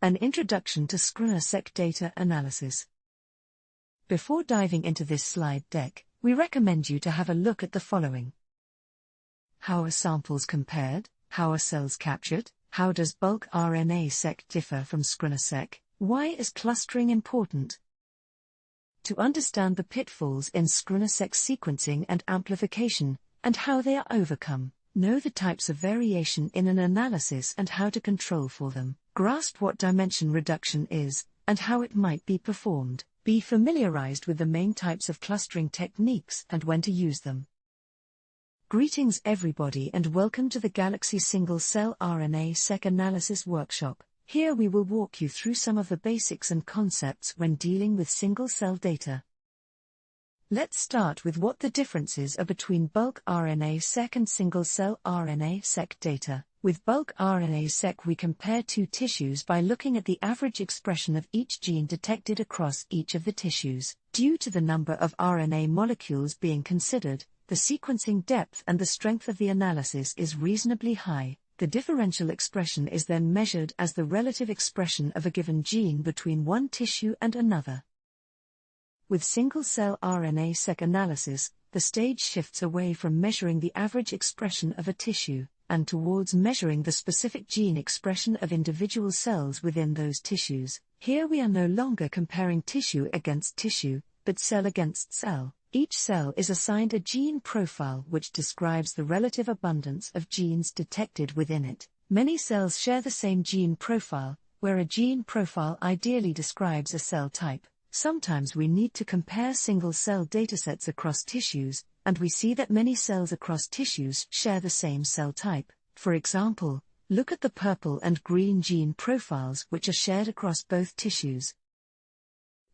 An Introduction to scRNA-seq Data Analysis. Before diving into this slide deck, we recommend you to have a look at the following. How are samples compared? How are cells captured? How does bulk RNA-seq differ from scRNA-seq? Why is clustering important? To understand the pitfalls in scRNA-seq sequencing and amplification, and how they are overcome, know the types of variation in an analysis and how to control for them, grasp what dimension reduction is, and how it might be performed, be familiarized with the main types of clustering techniques and when to use them. Greetings everybody and welcome to the Galaxy Single Cell RNA Seq Analysis Workshop. Here we will walk you through some of the basics and concepts when dealing with single cell data. Let's start with what the differences are between bulk RNA-seq and single-cell RNA-seq data. With bulk RNA-seq we compare two tissues by looking at the average expression of each gene detected across each of the tissues. Due to the number of RNA molecules being considered, the sequencing depth and the strength of the analysis is reasonably high. The differential expression is then measured as the relative expression of a given gene between one tissue and another. With single-cell RNA-seq analysis, the stage shifts away from measuring the average expression of a tissue, and towards measuring the specific gene expression of individual cells within those tissues. Here we are no longer comparing tissue against tissue, but cell against cell. Each cell is assigned a gene profile which describes the relative abundance of genes detected within it. Many cells share the same gene profile, where a gene profile ideally describes a cell type. Sometimes we need to compare single cell datasets across tissues, and we see that many cells across tissues share the same cell type. For example, look at the purple and green gene profiles which are shared across both tissues.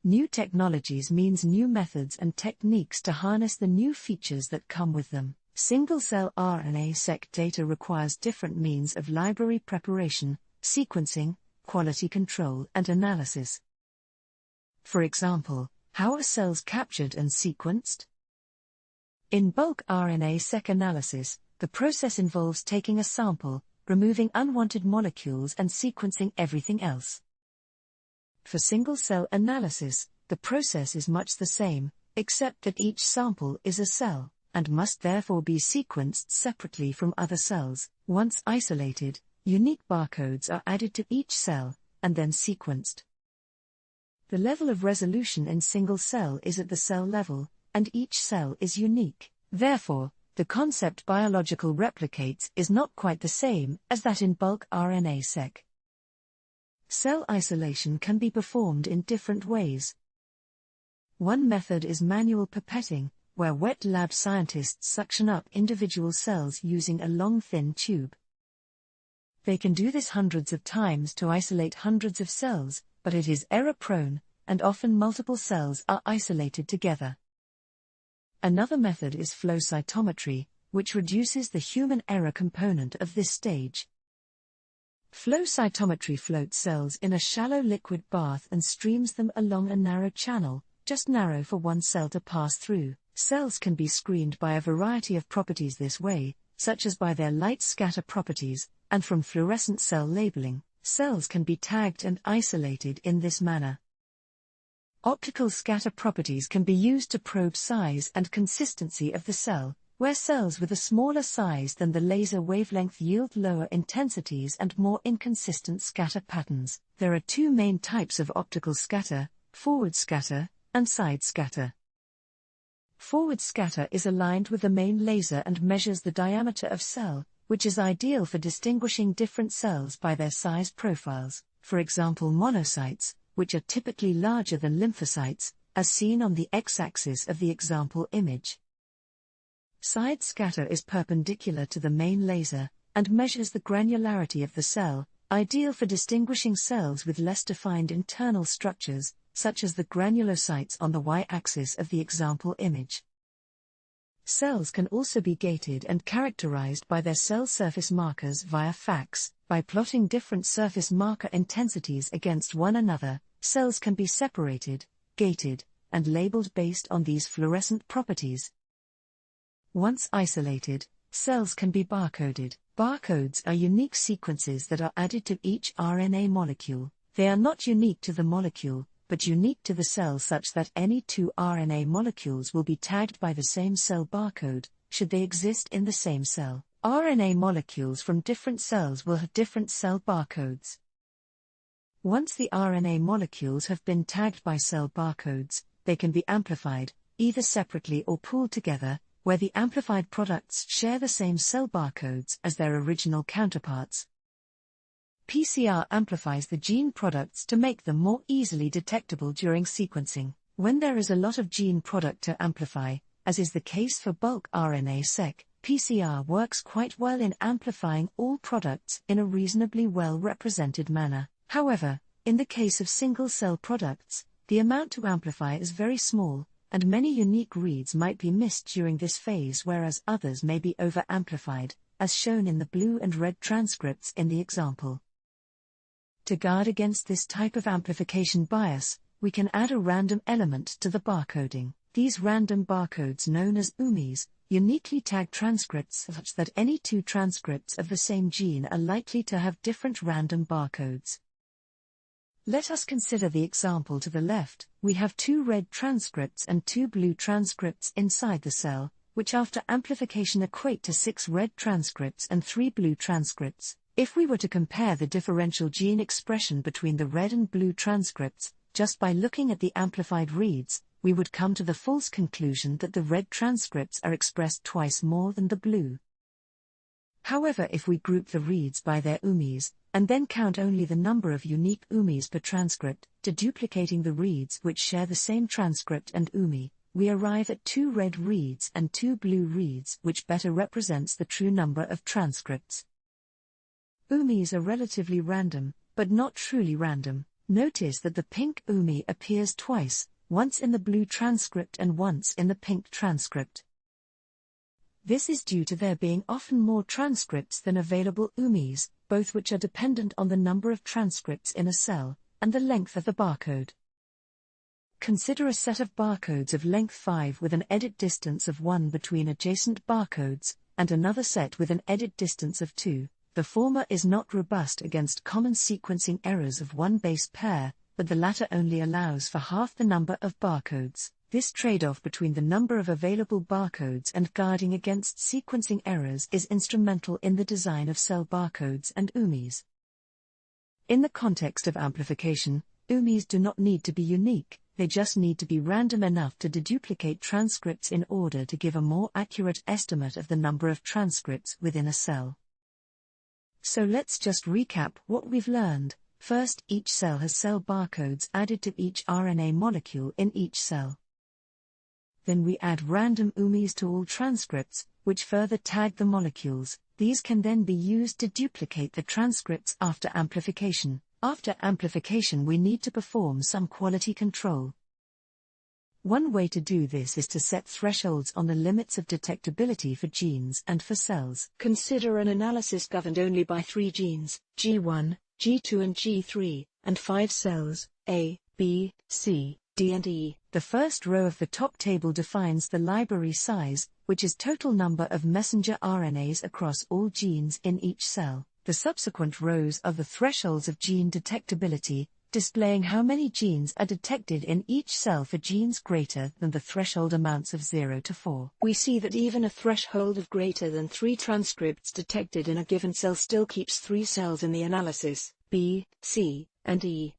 New technologies means new methods and techniques to harness the new features that come with them. Single cell RNA-seq data requires different means of library preparation, sequencing, quality control, and analysis. For example, how are cells captured and sequenced? In bulk RNA-seq analysis, the process involves taking a sample, removing unwanted molecules, and sequencing everything else. For single cell analysis, the process is much the same, except that each sample is a cell, and must therefore be sequenced separately from other cells. Once isolated, unique barcodes are added to each cell, and then sequenced. The level of resolution in single cell is at the cell level, and each cell is unique. Therefore, the concept biological replicates is not quite the same as that in bulk RNA-seq. Cell isolation can be performed in different ways. One method is manual pipetting, where wet lab scientists suction up individual cells using a long thin tube. They can do this hundreds of times to isolate hundreds of cells, but it is error prone, and often multiple cells are isolated together. Another method is flow cytometry, which reduces the human error component of this stage. Flow cytometry floats cells in a shallow liquid bath and streams them along a narrow channel, just narrow for one cell to pass through. Cells can be screened by a variety of properties this way, such as by their light scatter properties, and from fluorescent cell labeling, cells can be tagged and isolated in this manner. Optical scatter properties can be used to probe size and consistency of the cell, where cells with a smaller size than the laser wavelength yield lower intensities and more inconsistent scatter patterns. There are two main types of optical scatter forward scatter and side scatter. Forward scatter is aligned with the main laser and measures the diameter of cell, which is ideal for distinguishing different cells by their size profiles, for example, monocytes, which are typically larger than lymphocytes, as seen on the x axis of the example image. Side scatter is perpendicular to the main laser and measures the granularity of the cell, ideal for distinguishing cells with less defined internal structures, such as the granulocytes on the y-axis of the example image. Cells can also be gated and characterized by their cell surface markers via FACS. By plotting different surface marker intensities against one another, cells can be separated, gated, and labeled based on these fluorescent properties. Once isolated, cells can be barcoded. Barcodes are unique sequences that are added to each RNA molecule. They are not unique to the molecule, but unique to the cell such that any two RNA molecules will be tagged by the same cell barcode, should they exist in the same cell. RNA molecules from different cells will have different cell barcodes. Once the RNA molecules have been tagged by cell barcodes, they can be amplified, either separately or pooled together, where the amplified products share the same cell barcodes as their original counterparts. PCR amplifies the gene products to make them more easily detectable during sequencing. When there is a lot of gene product to amplify, as is the case for bulk RNA-seq, PCR works quite well in amplifying all products in a reasonably well represented manner. However, in the case of single cell products, the amount to amplify is very small, and many unique reads might be missed during this phase, whereas others may be over amplified, as shown in the blue and red transcripts in the example. To guard against this type of amplification bias, we can add a random element to the barcoding. These random barcodes known as UMIs, uniquely tag transcripts such that any two transcripts of the same gene are likely to have different random barcodes. Let us consider the example to the left. We have two red transcripts and two blue transcripts inside the cell, which after amplification equate to six red transcripts and three blue transcripts. If we were to compare the differential gene expression between the red and blue transcripts, just by looking at the amplified reads, we would come to the false conclusion that the red transcripts are expressed twice more than the blue. However, if we group the reads by their UMIs, and then count only the number of unique UMIs per transcript, deduplicating the reads which share the same transcript and UMI, we arrive at two red reads and two blue reads, which better represents the true number of transcripts. UMIs are relatively random, but not truly random. Notice that the pink UMI appears twice, once in the blue transcript and once in the pink transcript. This is due to there being often more transcripts than available UMIs, both which are dependent on the number of transcripts in a cell, and the length of the barcode. Consider a set of barcodes of length 5 with an edit distance of 1 between adjacent barcodes, and another set with an edit distance of 2. The former is not robust against common sequencing errors of one base pair, but the latter only allows for half the number of barcodes. This trade off between the number of available barcodes and guarding against sequencing errors is instrumental in the design of cell barcodes and UMIs. In the context of amplification, UMIs do not need to be unique, they just need to be random enough to deduplicate transcripts in order to give a more accurate estimate of the number of transcripts within a cell. So let's just recap what we've learned. First, each cell has cell barcodes added to each RNA molecule in each cell. Then we add random UMIs to all transcripts, which further tag the molecules. These can then be used to duplicate the transcripts after amplification. After amplification, we need to perform some quality control. One way to do this is to set thresholds on the limits of detectability for genes and for cells. Consider an analysis governed only by three genes, G1, G2 and G3, and five cells, A, B, C, D and E. The first row of the top table defines the library size, which is total number of messenger RNAs across all genes in each cell. The subsequent rows are the thresholds of gene detectability, displaying how many genes are detected in each cell for genes greater than the threshold amounts of 0 to 4. We see that even a threshold of greater than 3 transcripts detected in a given cell still keeps 3 cells in the analysis, B, C, and E.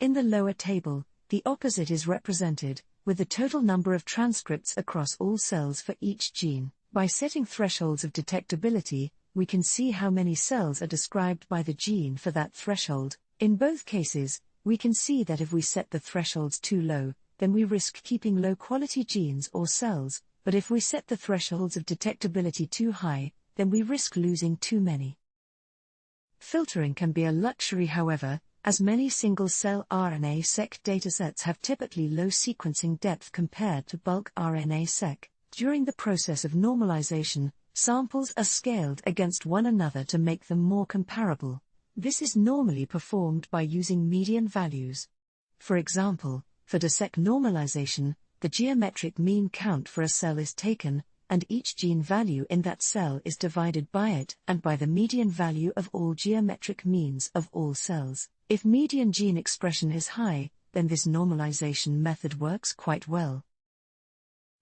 In the lower table, the opposite is represented, with the total number of transcripts across all cells for each gene. By setting thresholds of detectability, we can see how many cells are described by the gene for that threshold. In both cases, we can see that if we set the thresholds too low, then we risk keeping low quality genes or cells, but if we set the thresholds of detectability too high, then we risk losing too many. Filtering can be a luxury, however, as many single cell RNA seq datasets have typically low sequencing depth compared to bulk RNA seq. During the process of normalization, samples are scaled against one another to make them more comparable. This is normally performed by using median values. For example, for DESeq normalization, the geometric mean count for a cell is taken, and each gene value in that cell is divided by it and by the median value of all geometric means of all cells. If median gene expression is high, then this normalization method works quite well.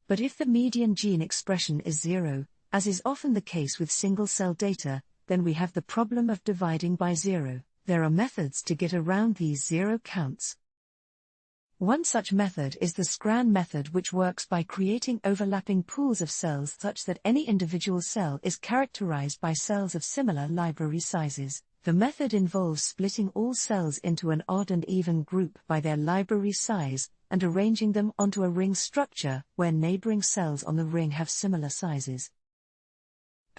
But if the median gene expression is zero, as is often the case with single cell data, then we have the problem of dividing by zero. There are methods to get around these zero counts. One such method is the SCRAN method which works by creating overlapping pools of cells such that any individual cell is characterized by cells of similar library sizes. The method involves splitting all cells into an odd and even group by their library size, and arranging them onto a ring structure where neighboring cells on the ring have similar sizes.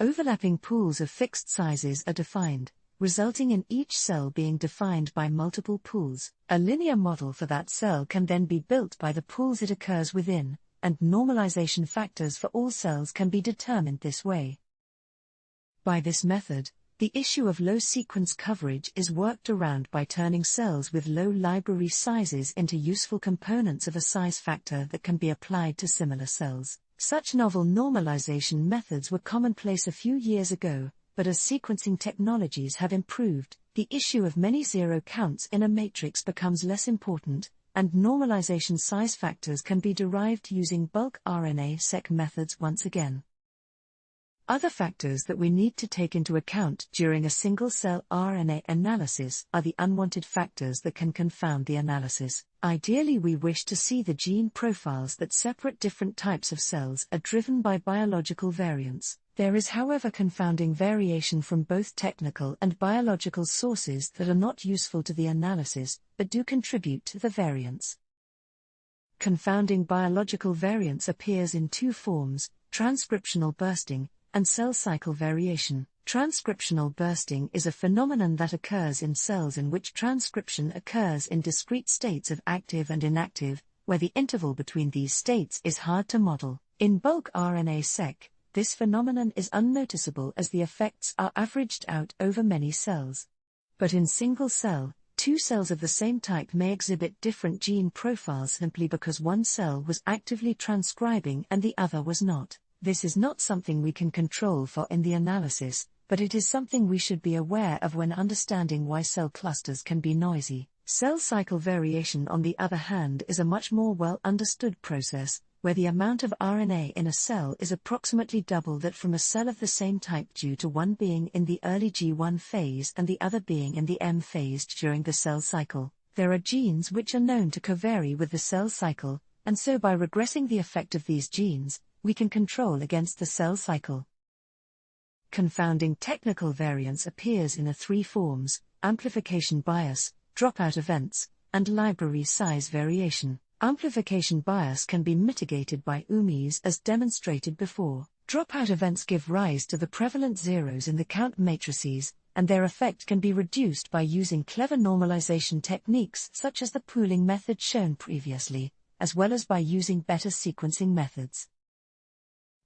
Overlapping pools of fixed sizes are defined, resulting in each cell being defined by multiple pools. A linear model for that cell can then be built by the pools it occurs within, and normalization factors for all cells can be determined this way. By this method, the issue of low sequence coverage is worked around by turning cells with low library sizes into useful components of a size factor that can be applied to similar cells. Such novel normalization methods were commonplace a few years ago, but as sequencing technologies have improved, the issue of many zero counts in a matrix becomes less important, and normalization size factors can be derived using bulk RNA-seq methods once again. Other factors that we need to take into account during a single cell RNA analysis are the unwanted factors that can confound the analysis. Ideally, we wish to see the gene profiles that separate different types of cells are driven by biological variants. There is, however, confounding variation from both technical and biological sources that are not useful to the analysis, but do contribute to the variance. Confounding biological variance appears in two forms transcriptional bursting and cell cycle variation. Transcriptional bursting is a phenomenon that occurs in cells in which transcription occurs in discrete states of active and inactive, where the interval between these states is hard to model. In bulk RNA-seq, this phenomenon is unnoticeable as the effects are averaged out over many cells. But in single cell, two cells of the same type may exhibit different gene profiles simply because one cell was actively transcribing and the other was not. This is not something we can control for in the analysis, but it is something we should be aware of when understanding why cell clusters can be noisy. Cell cycle variation, on the other hand, is a much more well understood process, where the amount of RNA in a cell is approximately double that from a cell of the same type due to one being in the early G1 phase and the other being in the M phase during the cell cycle. There are genes which are known to covary with the cell cycle, and so by regressing the effect of these genes, we can control against the cell cycle. Confounding technical variance appears in the three forms amplification bias, dropout events, and library size variation. Amplification bias can be mitigated by UMIs as demonstrated before. Dropout events give rise to the prevalent zeros in the count matrices, and their effect can be reduced by using clever normalization techniques such as the pooling method shown previously, as well as by using better sequencing methods.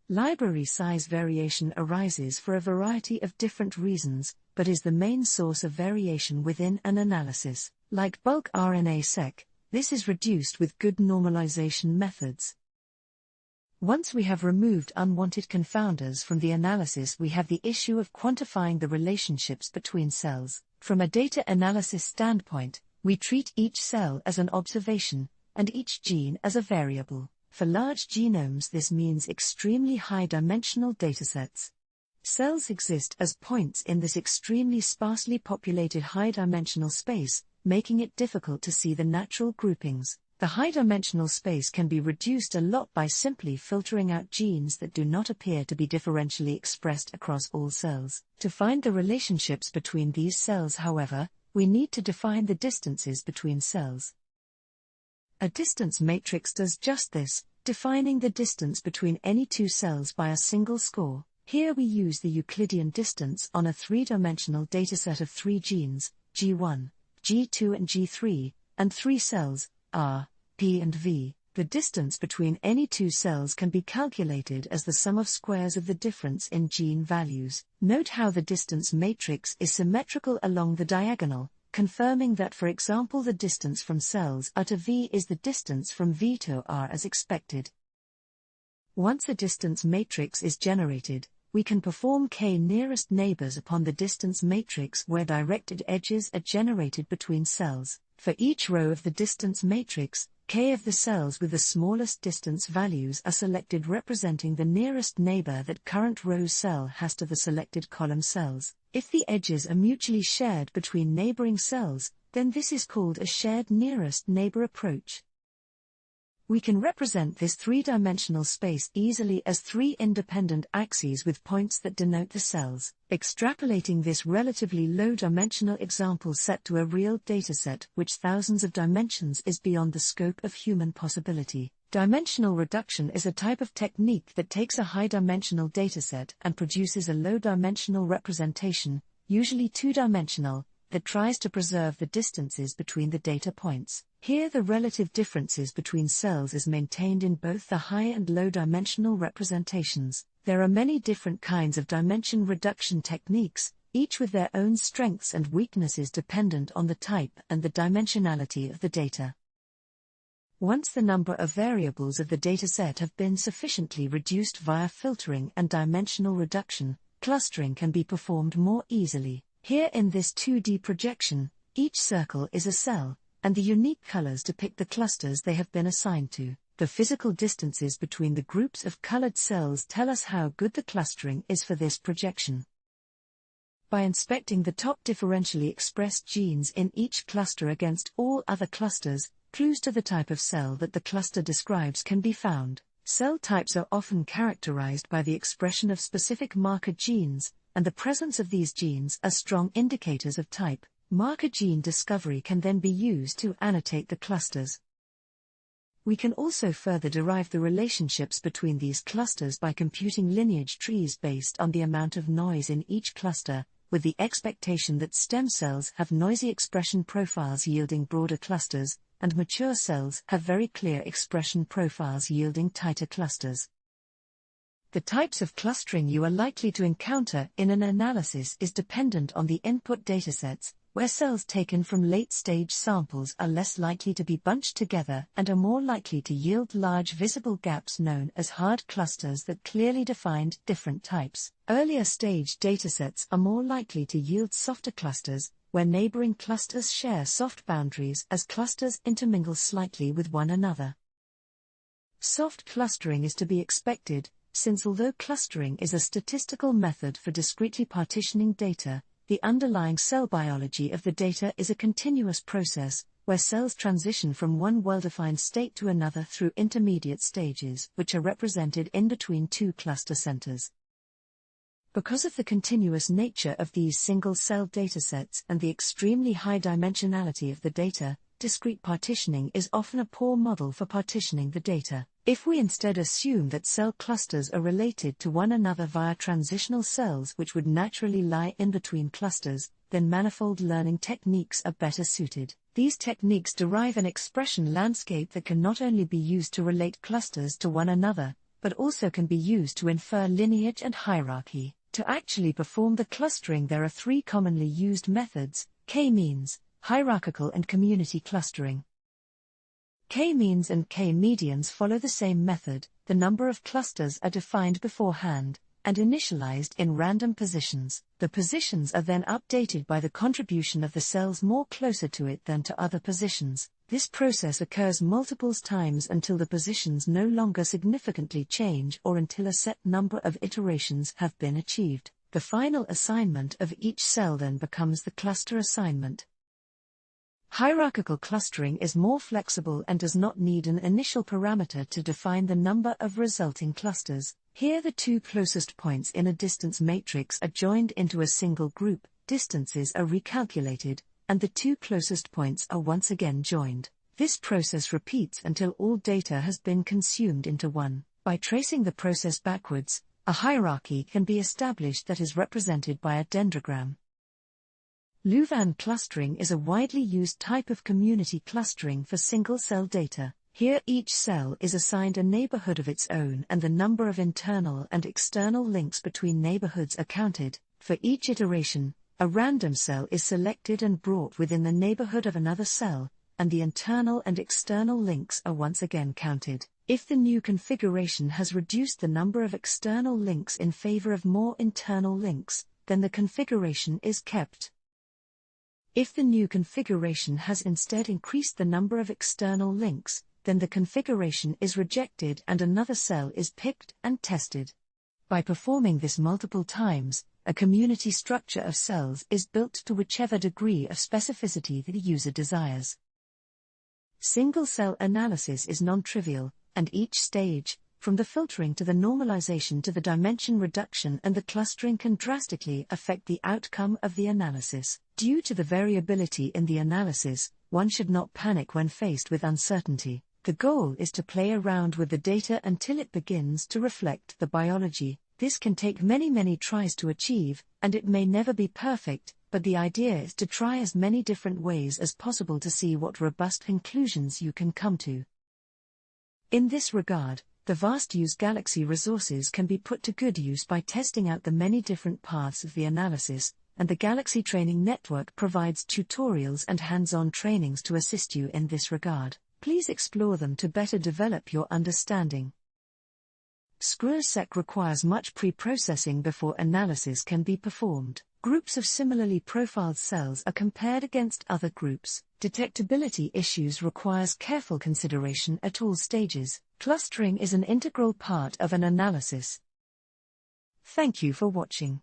Library size variation arises for a variety of different reasons, but is the main source of variation within an analysis. Like bulk RNA-seq, this is reduced with good normalization methods. Once we have removed unwanted confounders from the analysis, we have the issue of quantifying the relationships between cells. From a data analysis standpoint, we treat each cell as an observation, and each gene as a variable. For large genomes, this means extremely high dimensional datasets. Cells exist as points in this extremely sparsely populated high dimensional space, making it difficult to see the natural groupings. The high dimensional space can be reduced a lot by simply filtering out genes that do not appear to be differentially expressed across all cells. To find the relationships between these cells, however, we need to define the distances between cells. A distance matrix does just this, defining the distance between any two cells by a single score. Here we use the Euclidean distance on a three-dimensional dataset of three genes, G1, G2 and G3, and three cells, R, P and V. The distance between any two cells can be calculated as the sum of squares of the difference in gene values. Note how the distance matrix is symmetrical along the diagonal, confirming that for example the distance from cells R to V is the distance from V to R as expected. Once a distance matrix is generated, we can perform k nearest neighbors upon the distance matrix where directed edges are generated between cells. For each row of the distance matrix, k of the cells with the smallest distance values are selected representing the nearest neighbor that current row cell has to the selected column cells. If the edges are mutually shared between neighboring cells, then this is called a shared nearest neighbor approach. We can represent this three-dimensional space easily as three independent axes with points that denote the cells. Extrapolating this relatively low-dimensional example set to a real dataset which thousands of dimensions is beyond the scope of human possibility. Dimensional reduction is a type of technique that takes a high-dimensional dataset and produces a low-dimensional representation, usually two-dimensional, that tries to preserve the distances between the data points. Here the relative differences between cells is maintained in both the high and low dimensional representations. There are many different kinds of dimension reduction techniques, each with their own strengths and weaknesses dependent on the type and the dimensionality of the data. Once the number of variables of the dataset have been sufficiently reduced via filtering and dimensional reduction, clustering can be performed more easily. Here in this 2D projection, each circle is a cell, and the unique colors depict the clusters they have been assigned to. The physical distances between the groups of colored cells tell us how good the clustering is for this projection. By inspecting the top differentially expressed genes in each cluster against all other clusters, clues to the type of cell that the cluster describes can be found. Cell types are often characterized by the expression of specific marker genes, and the presence of these genes are strong indicators of type. Marker gene discovery can then be used to annotate the clusters. We can also further derive the relationships between these clusters by computing lineage trees based on the amount of noise in each cluster, with the expectation that stem cells have noisy expression profiles yielding broader clusters, and mature cells have very clear expression profiles yielding tighter clusters. The types of clustering you are likely to encounter in an analysis is dependent on the input datasets, where cells taken from late-stage samples are less likely to be bunched together and are more likely to yield large visible gaps known as hard clusters that clearly defined different types. Earlier stage datasets are more likely to yield softer clusters, where neighboring clusters share soft boundaries as clusters intermingle slightly with one another. Soft clustering is to be expected, since although clustering is a statistical method for discretely partitioning data, the underlying cell biology of the data is a continuous process, where cells transition from one well-defined state to another through intermediate stages, which are represented in between two cluster centers. Because of the continuous nature of these single-cell datasets and the extremely high dimensionality of the data, discrete partitioning is often a poor model for partitioning the data. If we instead assume that cell clusters are related to one another via transitional cells which would naturally lie in between clusters, then manifold learning techniques are better suited. These techniques derive an expression landscape that can not only be used to relate clusters to one another, but also can be used to infer lineage and hierarchy. To actually perform the clustering, there are three commonly used methods k means, hierarchical, and community clustering. K-means and K-medians follow the same method, the number of clusters are defined beforehand, and initialized in random positions. The positions are then updated by the contribution of the cells more closer to it than to other positions. This process occurs multiple times until the positions no longer significantly change or until a set number of iterations have been achieved. The final assignment of each cell then becomes the cluster assignment. Hierarchical clustering is more flexible and does not need an initial parameter to define the number of resulting clusters. Here the two closest points in a distance matrix are joined into a single group, distances are recalculated, and the two closest points are once again joined. This process repeats until all data has been consumed into one. By tracing the process backwards, a hierarchy can be established that is represented by a dendrogram. Louvain clustering is a widely used type of community clustering for single-cell data. Here each cell is assigned a neighborhood of its own and the number of internal and external links between neighborhoods are counted. For each iteration, a random cell is selected and brought within the neighborhood of another cell, and the internal and external links are once again counted. If the new configuration has reduced the number of external links in favor of more internal links, then the configuration is kept. If the new configuration has instead increased the number of external links, then the configuration is rejected and another cell is picked and tested. By performing this multiple times, a community structure of cells is built to whichever degree of specificity the user desires. Single cell analysis is non trivial, and each stage, from the filtering to the normalization to the dimension reduction and the clustering can drastically affect the outcome of the analysis. Due to the variability in the analysis, one should not panic when faced with uncertainty. The goal is to play around with the data until it begins to reflect the biology. This can take many, many tries to achieve, and it may never be perfect, but the idea is to try as many different ways as possible to see what robust conclusions you can come to. In this regard, the vast use Galaxy resources can be put to good use by testing out the many different paths of the analysis, and the Galaxy Training Network provides tutorials and hands on trainings to assist you in this regard. Please explore them to better develop your understanding. scRNA-seq requires much pre processing before analysis can be performed. Groups of similarly profiled cells are compared against other groups. Detectability issues requires careful consideration at all stages. Clustering is an integral part of an analysis. Thank you for watching.